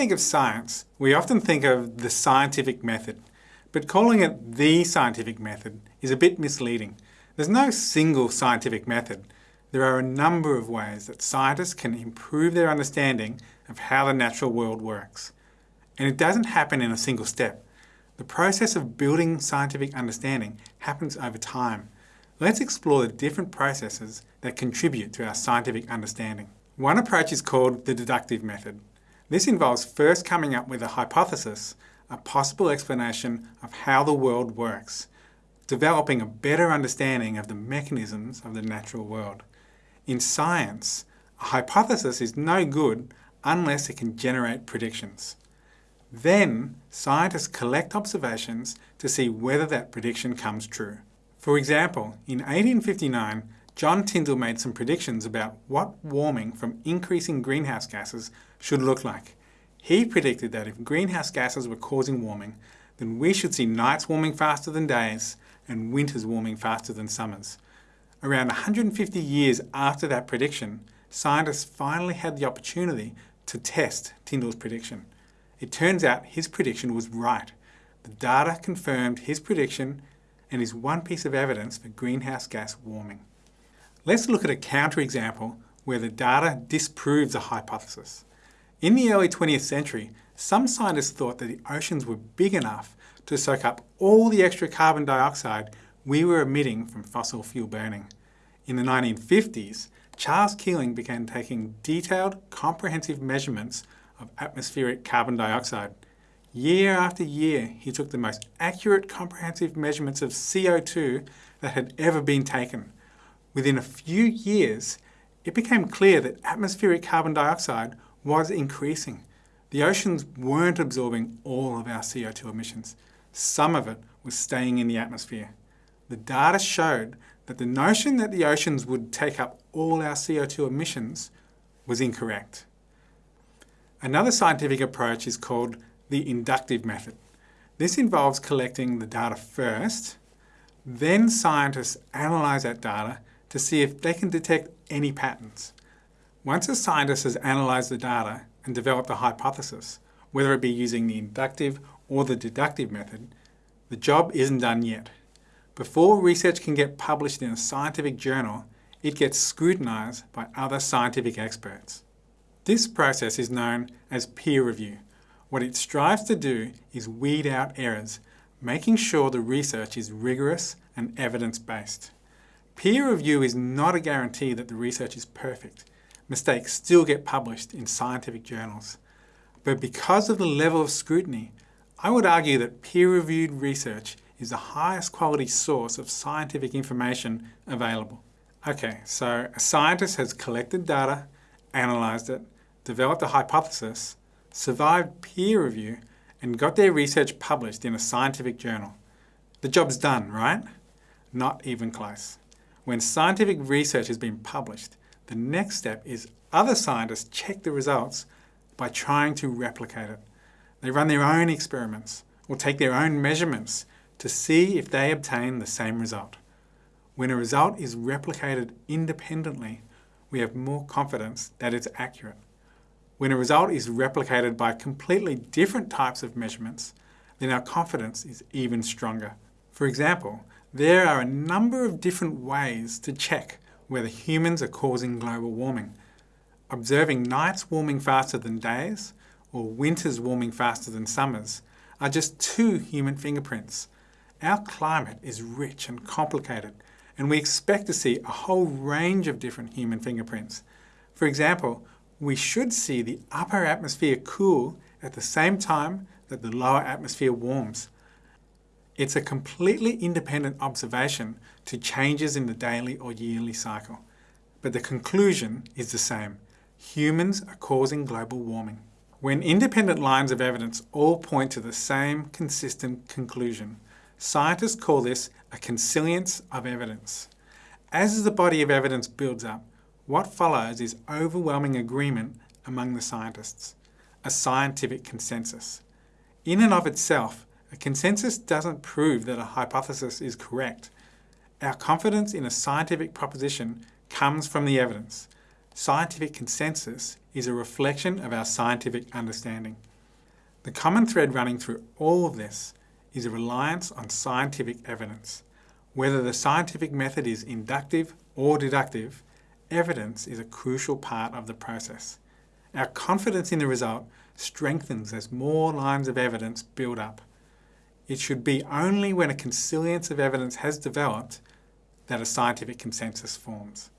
think of science, we often think of the scientific method, but calling it the scientific method is a bit misleading. There's no single scientific method. There are a number of ways that scientists can improve their understanding of how the natural world works. And it doesn't happen in a single step. The process of building scientific understanding happens over time. Let's explore the different processes that contribute to our scientific understanding. One approach is called the deductive method. This involves first coming up with a hypothesis, a possible explanation of how the world works, developing a better understanding of the mechanisms of the natural world. In science, a hypothesis is no good unless it can generate predictions. Then, scientists collect observations to see whether that prediction comes true. For example, in 1859, John Tyndall made some predictions about what warming from increasing greenhouse gases should look like. He predicted that if greenhouse gases were causing warming, then we should see nights warming faster than days and winters warming faster than summers. Around 150 years after that prediction, scientists finally had the opportunity to test Tyndall's prediction. It turns out his prediction was right. The data confirmed his prediction and is one piece of evidence for greenhouse gas warming. Let's look at a counterexample where the data disproves a hypothesis. In the early 20th century, some scientists thought that the oceans were big enough to soak up all the extra carbon dioxide we were emitting from fossil fuel burning. In the 1950s, Charles Keeling began taking detailed, comprehensive measurements of atmospheric carbon dioxide. Year after year, he took the most accurate comprehensive measurements of CO2 that had ever been taken. Within a few years, it became clear that atmospheric carbon dioxide was increasing. The oceans weren't absorbing all of our CO2 emissions. Some of it was staying in the atmosphere. The data showed that the notion that the oceans would take up all our CO2 emissions was incorrect. Another scientific approach is called the inductive method. This involves collecting the data first, then scientists analyse that data to see if they can detect any patterns. Once a scientist has analysed the data and developed a hypothesis, whether it be using the inductive or the deductive method, the job isn't done yet. Before research can get published in a scientific journal, it gets scrutinised by other scientific experts. This process is known as peer review. What it strives to do is weed out errors, making sure the research is rigorous and evidence-based. Peer review is not a guarantee that the research is perfect. Mistakes still get published in scientific journals. But because of the level of scrutiny, I would argue that peer-reviewed research is the highest quality source of scientific information available. Okay, so a scientist has collected data, analysed it, developed a hypothesis, survived peer review, and got their research published in a scientific journal. The job's done, right? Not even close. When scientific research has been published, the next step is other scientists check the results by trying to replicate it. They run their own experiments or take their own measurements to see if they obtain the same result. When a result is replicated independently, we have more confidence that it's accurate. When a result is replicated by completely different types of measurements, then our confidence is even stronger. For example, there are a number of different ways to check whether humans are causing global warming. Observing nights warming faster than days or winters warming faster than summers are just two human fingerprints. Our climate is rich and complicated and we expect to see a whole range of different human fingerprints. For example, we should see the upper atmosphere cool at the same time that the lower atmosphere warms. It's a completely independent observation to changes in the daily or yearly cycle. But the conclusion is the same. Humans are causing global warming. When independent lines of evidence all point to the same consistent conclusion, scientists call this a consilience of evidence. As the body of evidence builds up, what follows is overwhelming agreement among the scientists, a scientific consensus. In and of itself, a consensus doesn't prove that a hypothesis is correct. Our confidence in a scientific proposition comes from the evidence. Scientific consensus is a reflection of our scientific understanding. The common thread running through all of this is a reliance on scientific evidence. Whether the scientific method is inductive or deductive, evidence is a crucial part of the process. Our confidence in the result strengthens as more lines of evidence build up. It should be only when a consilience of evidence has developed that a scientific consensus forms.